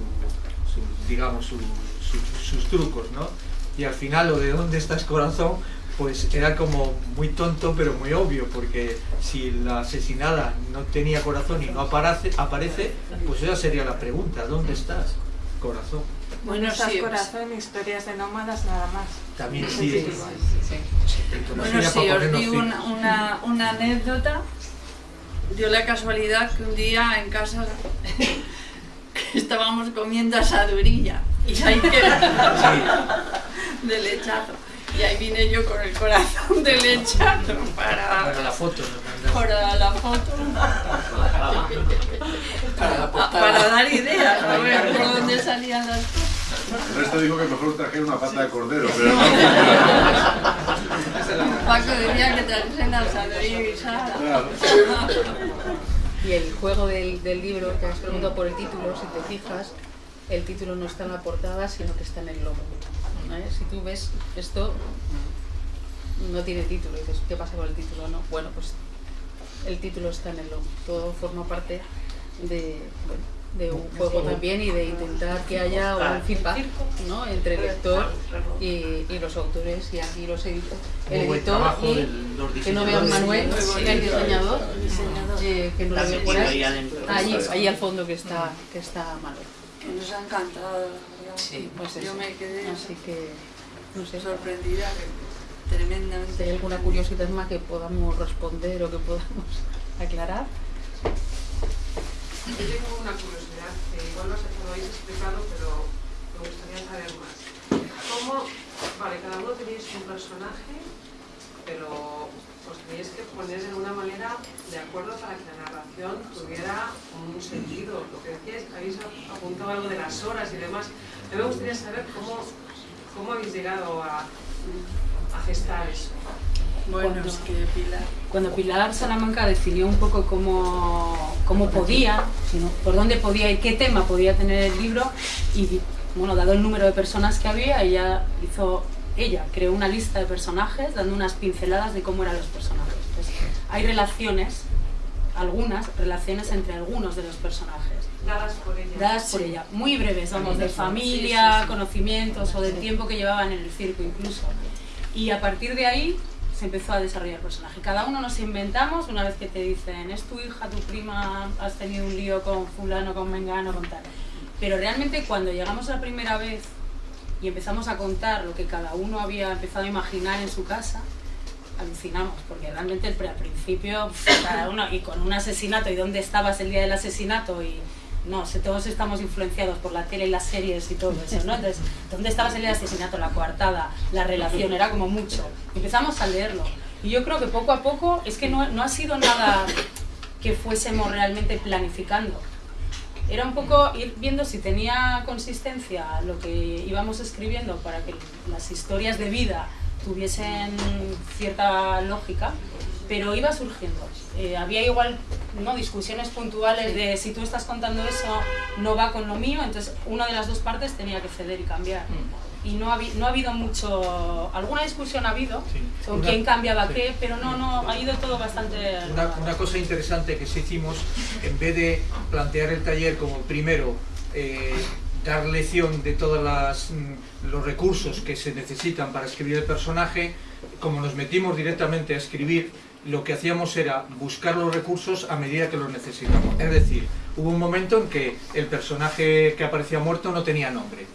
[SPEAKER 5] digamos su- su- sus trucos, ¿no? Y al final lo de dónde estás corazón pues era como muy tonto pero muy obvio porque si la asesinada no tenía corazón y no aparece, aparece pues esa sería la pregunta, ¿dónde estás corazón?
[SPEAKER 7] Bueno,
[SPEAKER 6] Estas
[SPEAKER 7] sí,
[SPEAKER 6] corazón, historias de nómadas, nada más.
[SPEAKER 5] También
[SPEAKER 6] Sí,
[SPEAKER 5] sí,
[SPEAKER 6] sí,
[SPEAKER 7] Bueno, sí, os digo una, una, una anécdota. Dio la casualidad que un día en casa [laughs] estábamos comiendo asadurilla y ahí queda de lechazo. Y ahí vine yo con el corazón de lechazo para,
[SPEAKER 5] Para la foto
[SPEAKER 7] para la foto,
[SPEAKER 3] Para la
[SPEAKER 7] a-
[SPEAKER 3] portada.
[SPEAKER 7] para dar ideas, a ver por dónde salían las cosas.
[SPEAKER 2] El resto dijo que mejor trajera una pata de cordero, pero no.
[SPEAKER 7] Paco decía que trajesen asadurilla guisada.
[SPEAKER 2] Claro.
[SPEAKER 8] Y el juego del, del libro, que has preguntado por el título, si te fijas, el título no está en la portada, sino que está en el logo. Si tú ves esto, no tiene título, y dices, ¿qué pasa con el título? No, bueno, pues el título está en el logo. Todo forma parte de, bueno, de un juego también y de intentar que haya un feedback ¿no? entre el lector y, y los autores y aquí los editores. El editor y que no
[SPEAKER 5] diseñadores.
[SPEAKER 8] Manuel,
[SPEAKER 7] Sí,
[SPEAKER 8] el diseñador, eh, que no lo veo por ahí.
[SPEAKER 11] ahí adentro.
[SPEAKER 8] Allí, allí al fondo que está, que está Manuel.
[SPEAKER 7] Que nos ha encantado.
[SPEAKER 3] Sí,
[SPEAKER 8] pues
[SPEAKER 7] Yo me quedé
[SPEAKER 8] Así que, no sé,
[SPEAKER 7] sorprendida, que-
[SPEAKER 8] si
[SPEAKER 7] tremendamente.
[SPEAKER 8] hay alguna curiosidad más que podamos responder o que podamos [laughs] aclarar.
[SPEAKER 12] Yo tengo una curiosidad, que igual lo lo habéis explicado, pero me gustaría saber más. ¿Cómo, vale, cada uno tenéis un personaje, pero os tenéis que poner de una manera de acuerdo para que la narración tuviera un sentido? Lo que decíais, habéis apuntado algo de las horas y demás. A mí me gustaría saber cómo, cómo habéis llegado a, a gestar eso.
[SPEAKER 7] Bueno,
[SPEAKER 4] Cuando-
[SPEAKER 7] es que Pilar.
[SPEAKER 4] Cuando Pilar Salamanca definió un poco cómo, cómo podía, sino por dónde podía y qué tema podía tener el libro, y bueno, dado el número de personas que había, ella hizo, ella creó una lista de personajes dando unas pinceladas de cómo eran los personajes. Pues, hay relaciones, algunas relaciones entre algunos de los personajes
[SPEAKER 12] Dadas por ella.
[SPEAKER 4] dadas por ella, muy breves, vamos, de familia, conocimientos o del tiempo que llevaban en el circo incluso. Y a partir de ahí se empezó a desarrollar el personaje. Cada uno nos inventamos una vez que te dicen, es tu hija, tu prima, has tenido un lío con fulano, con mengano, con tal. Pero realmente cuando llegamos la primera vez y empezamos a contar lo que cada uno había empezado a imaginar en su casa, alucinamos, porque realmente al principio cada uno, y con un asesinato, y dónde estabas el día del asesinato, y no, sé, todos estamos influenciados por la tele y las series y todo eso, ¿no? Entonces, ¿dónde estabas el asesinato? La coartada, la relación, era como mucho. Empezamos a leerlo. Y yo creo que poco a poco, es que no, no ha sido nada que fuésemos realmente planificando. era un poco ir viendo si tenía consistencia lo que íbamos escribiendo para que las historias de vida tuviesen cierta lógica, pero iba surgiendo. Eh, había igual ¿no? discusiones puntuales de si tú estás contando eso no va con lo mío, entonces una de las dos partes tenía que ceder y cambiar. Y no ha, no ha habido mucho... Alguna discusión ha habido con
[SPEAKER 5] Una-
[SPEAKER 4] quién cambiaba
[SPEAKER 5] sí.
[SPEAKER 4] qué, pero no, no, ha ido todo bastante...
[SPEAKER 5] Una, una cosa interesante que sí hicimos, en vez de plantear el taller como primero eh, dar lección de todos los recursos que se necesitan para escribir el personaje, como nos metimos directamente a escribir, lo que hacíamos era buscar los recursos a medida que los necesitamos. Es decir, hubo un momento en que el personaje que aparecía muerto no tenía nombre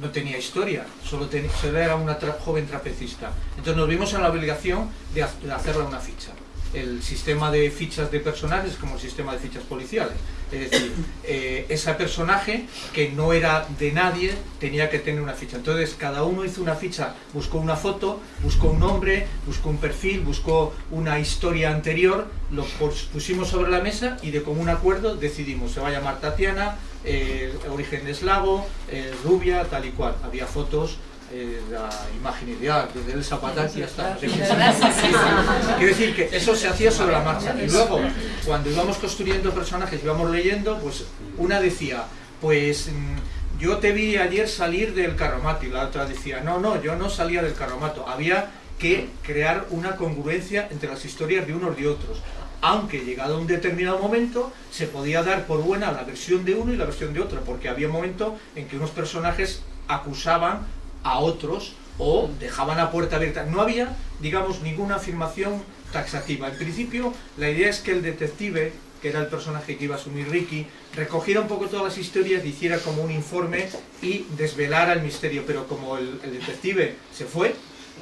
[SPEAKER 5] no tenía historia, solo, era una joven trapecista. Entonces nos vimos en la obligación de, ha- de hacerle una ficha. El sistema de fichas de personajes es como el sistema de fichas policiales. Es decir, eh, ese personaje que no era de nadie tenía que tener una ficha. Entonces cada uno hizo una ficha, buscó una foto, buscó un nombre, buscó un perfil, buscó una historia anterior, lo pus- pusimos sobre la mesa y de común acuerdo decidimos, se va a llamar Tatiana, eh, origen eslavo, eh, rubia, tal y cual. Había fotos, eh, la imagen ideal, desde el Zapataki hasta... Quiero decir que eso se hacía sobre la marcha. Y luego, cuando íbamos construyendo personajes, íbamos leyendo, pues una decía, pues mm, yo te vi ayer salir del carromato, y la otra decía, no, no, yo no salía del carromato. Había que crear una congruencia entre las historias de unos y de otros. Aunque llegado a un determinado momento se podía dar por buena la versión de uno y la versión de otro, porque había un momento en que unos personajes acusaban a otros o dejaban la puerta abierta. No había, digamos, ninguna afirmación taxativa. En principio, la idea es que el detective, que era el personaje que iba a asumir Ricky, recogiera un poco todas las historias, hiciera como un informe y desvelara el misterio. Pero como el, detective se fue,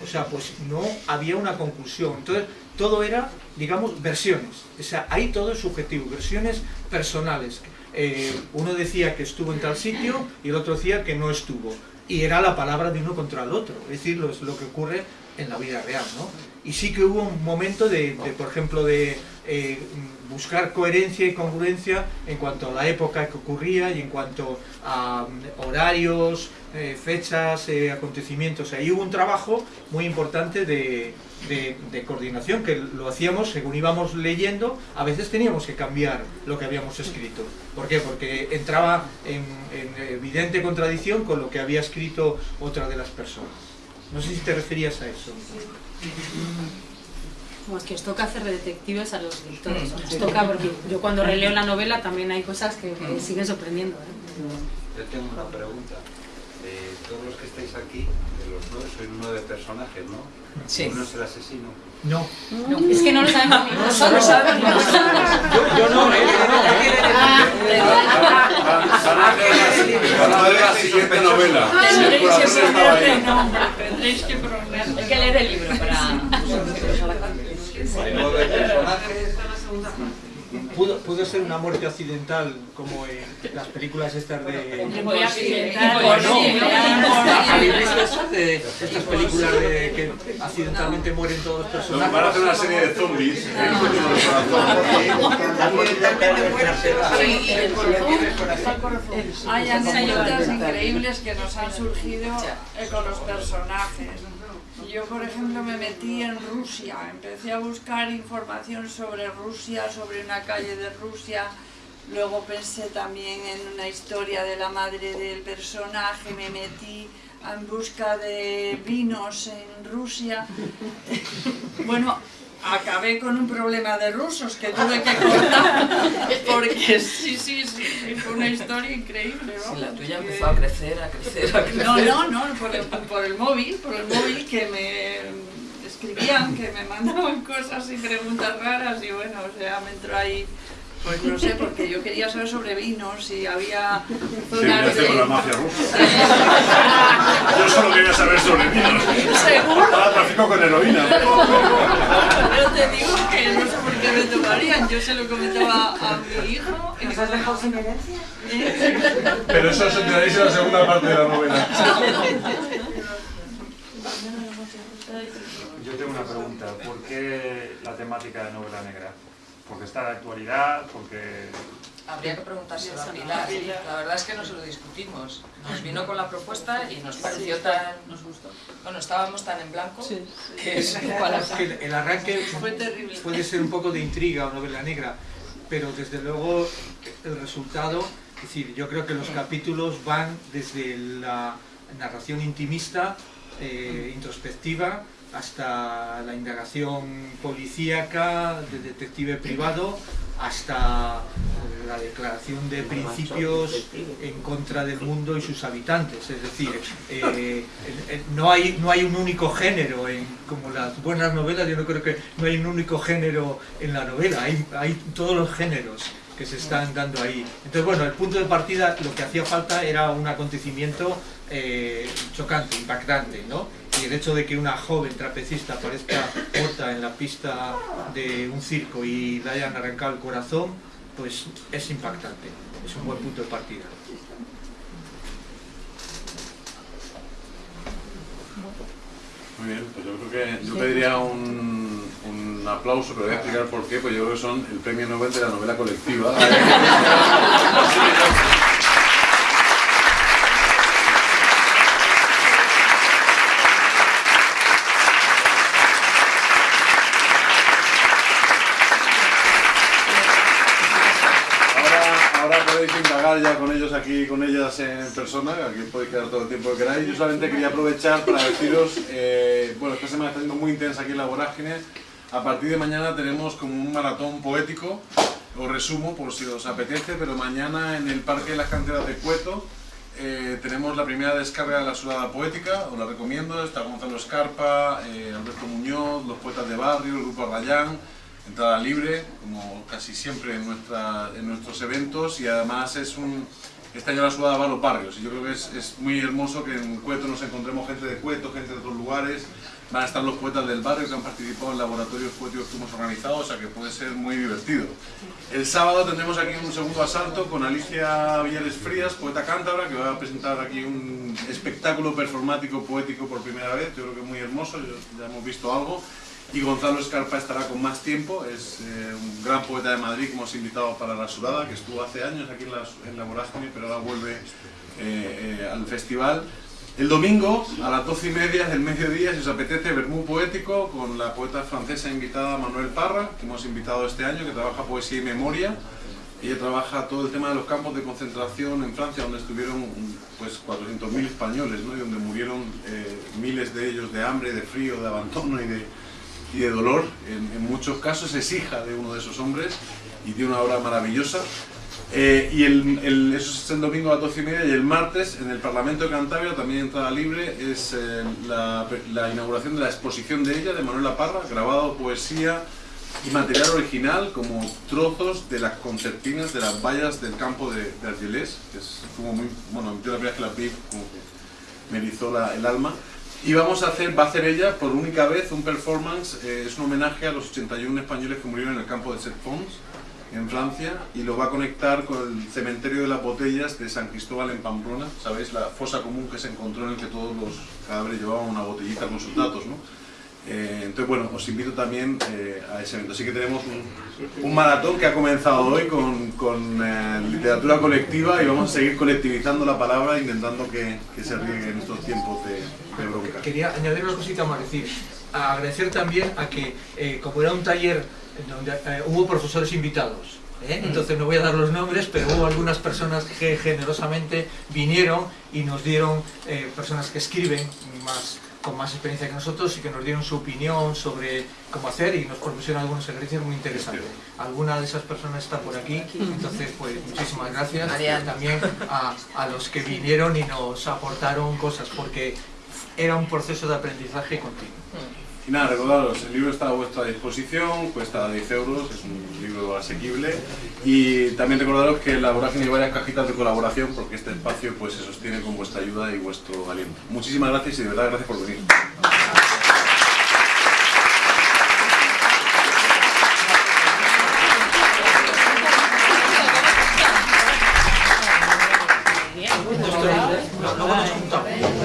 [SPEAKER 5] o sea, pues no había una conclusión. Entonces, todo era, digamos, versiones. O sea, ahí todo es subjetivo, versiones personales. Eh, uno decía que estuvo en tal sitio y el otro decía que no estuvo. Y era la palabra de uno contra el otro. Es decir, lo, lo que ocurre en la vida real, ¿no? Y sí que hubo un momento de, de, por ejemplo, de eh, buscar coherencia y congruencia en cuanto a la época que ocurría y en cuanto a mm, horarios, eh, fechas, eh, acontecimientos. Ahí hubo un trabajo muy importante de, de- de coordinación, que lo hacíamos según íbamos leyendo, a veces teníamos que cambiar lo que habíamos escrito. ¿Por qué? Porque entraba en, en evidente contradicción con lo que había escrito otra de las personas. No sé si te referías a eso.
[SPEAKER 4] Como es que os toca hacer de detectives a los lectores. Os toca porque yo cuando releo la novela también hay cosas que me siguen sorprendiendo. ¿eh?
[SPEAKER 11] Yo tengo una pregunta. Eh, todos los que estáis aquí, de los nueve, sois nueve personajes, ¿no?
[SPEAKER 3] Sí.
[SPEAKER 11] Uno es el asesino.
[SPEAKER 5] No.
[SPEAKER 4] Es que no lo sabemos ni nosotros.
[SPEAKER 5] Yo, yo no, eh,
[SPEAKER 11] Van a ver la- van a ver la siguiente novela.
[SPEAKER 7] Tendréis que
[SPEAKER 9] Hay que leer el libro para...
[SPEAKER 11] Hay nueve personajes.
[SPEAKER 5] Pudo, pudo ser una muerte accidental como en las películas estas de... No, no.
[SPEAKER 7] imposible,
[SPEAKER 5] ¿Habéis
[SPEAKER 7] imposible.
[SPEAKER 5] visto eso de estas películas de que accidentalmente mueren todos los personajes?
[SPEAKER 2] Van a hacer una serie de zombies.
[SPEAKER 7] Hay anécdotas increíbles que nos han surgido eh, con los personajes. Yo, por ejemplo, me metí en Rusia, empecé a buscar información sobre Rusia, sobre una calle de Rusia, luego pensé también en una historia de la madre del personaje, me metí en busca de vinos en Rusia. [laughs] Bueno, acabé con un problema de rusos que tuve que cortar, [laughs] porque sí, sí, sí, sí, fue una historia increíble. ¿no?
[SPEAKER 3] Sí, la tuya empezó a crecer, a crecer, a crecer.
[SPEAKER 7] No, no, no, por el, por el móvil, por el móvil que me escribían, que me [laughs] mandaban cosas y preguntas raras y bueno, o sea, me entró ahí, pues no sé, porque yo quería saber sobre vinos y había zonas de...
[SPEAKER 2] con la mafia rusa. Yo solo quería saber sobre vinos.
[SPEAKER 7] Seguro.
[SPEAKER 2] Ahora trafico con heroína.
[SPEAKER 7] Yo te digo que no sé por qué me tomarían, yo se lo comentaba a mi hijo. y
[SPEAKER 6] ¿Nos has dejado sin herencia?
[SPEAKER 2] Pero eso os enteraréis en la segunda parte de la novela.
[SPEAKER 1] Yo tengo una pregunta. ¿Por qué la temática de novela negra? ¿Porque está de actualidad? ¿Porque
[SPEAKER 3] habría que preguntárselo a Pilar. La verdad es que no se lo discutimos. Nos vino con la propuesta y nos pareció tan...
[SPEAKER 9] Nos gustó.
[SPEAKER 3] Bueno, estábamos tan en blanco que es
[SPEAKER 5] que [laughs] el, el arranque
[SPEAKER 7] Fue terrible.
[SPEAKER 5] puede ser un poco de intriga o novela negra, pero desde luego el resultado, es decir, yo creo que los capítulos van desde la narración intimista, eh, introspectiva, hasta la indagación policíaca, de detective privado, hasta la declaración de principios en contra del mundo y sus habitantes. Es decir, eh, eh, no, hay, no hay un único género, en, como las buenas novelas, yo no creo que no hay un único género en la novela, hay, hay todos los géneros que se están dando ahí. Entonces, bueno, el punto de partida, lo que hacía falta era un acontecimiento eh, chocante, impactante, ¿no? Y el hecho de que una joven trapecista aparezca muerta en la pista de un circo y le hayan arrancado el corazón, pues es impactante, es un buen punto de partida.
[SPEAKER 2] Muy bien, pues yo creo que yo pediría un, un aplauso, pero voy a explicar por qué, pues yo creo que son el premio Nobel de la novela colectiva. [laughs] Ahora, podéis indagar ya con ellos aquí, con ellas en persona, aquí podéis quedar todo el tiempo que queráis. Yo solamente quería aprovechar para deciros, eh, bueno, esta semana está siendo muy intensa aquí en la vorágine. A partir de mañana tenemos como un maratón poético, os resumo por si os apetece, pero mañana en el Parque de las Canteras de Cueto eh, tenemos la primera descarga de la sudada poética, os la recomiendo, está Gonzalo Escarpa, eh, Alberto Muñoz, los poetas de barrio, el grupo Arrayán, entrada libre, como casi siempre en, nuestros eventos, y además es un, este año la sudada va a los barrios, y yo creo que es, es muy hermoso que en Cueto nos encontremos gente de Cueto, gente de otros lugares, van a estar los poetas del barrio que han participado en laboratorios poéticos que hemos organizado, o sea que puede ser muy divertido. El sábado tendremos aquí un segundo asalto con Alicia Villares Frías, poeta cántabra, que va a presentar aquí un espectáculo performático poético por primera vez, yo creo que muy hermoso, ya hemos visto algo. Y Gonzalo Escarpa estará con más tiempo, es eh, un gran poeta de Madrid que hemos invitado para la Sudada, que estuvo hace años aquí en la, en la pero ahora vuelve eh, eh, al festival. El domingo, a las 12 y media del mediodía, si os apetece, Bermú Poético, con la poeta francesa invitada Manuel Parra, que hemos invitado este año, que trabaja poesía y memoria. Ella trabaja todo el tema de los campos de concentración en Francia, donde estuvieron pues 400.000 españoles, ¿no? y donde murieron eh, miles de ellos de hambre, de frío, de abandono y de, y de dolor. En, en muchos casos es hija de uno de esos hombres y tiene una obra maravillosa. Eh, y el, el- eso es el domingo a las 12 y media y el martes en el Parlamento de Cantabria, también entrada libre, es eh, la, la inauguración de la exposición de ella, de Manuela Parra, grabado poesía y material original como trozos de las concertinas de las vallas del campo de, de Argelés, que es como muy, bueno, yo la primera vez que la vi como que me erizó la- el alma. Y vamos a hacer, va a hacer ella por única vez un performance, eh, es un homenaje a los 81 españoles que murieron en el campo de Set-Fons en Francia y lo va a conectar con el cementerio de las botellas de San Cristóbal en Pamplona, ¿sabéis? La fosa común que se encontró en el que todos los cadáveres llevaban una botellita con sus datos, ¿no? Eh, entonces, bueno, os invito también eh, a ese evento. Así que tenemos un, un maratón que ha comenzado hoy con, con, eh, literatura colectiva y vamos a seguir colectivizando la palabra intentando que, que se riegue en estos tiempos de, de bronca.
[SPEAKER 5] Quería añadir una cosita más, decir, agradecer también a que, eh, como era un taller donde eh, hubo profesores invitados, ¿eh? entonces no voy a dar los nombres, pero hubo algunas personas que generosamente vinieron y nos dieron, eh, personas que escriben más con más experiencia que nosotros y que nos dieron su opinión sobre cómo hacer y nos propusieron algunos ejercicios muy interesantes. Alguna de esas personas está por aquí, entonces pues muchísimas gracias
[SPEAKER 3] Mariana.
[SPEAKER 5] y también a, a los que vinieron y nos aportaron cosas porque era un proceso de aprendizaje continuo.
[SPEAKER 2] Y nada, recordaros, el libro está a vuestra disposición, cuesta 10 euros, es un libro asequible. Y también recordaros que en la vorágine hay varias cajitas de colaboración porque este espacio pues, se sostiene con vuestra ayuda y vuestro aliento. Muchísimas gracias y de verdad gracias por venir.
[SPEAKER 5] Luego nos juntamos.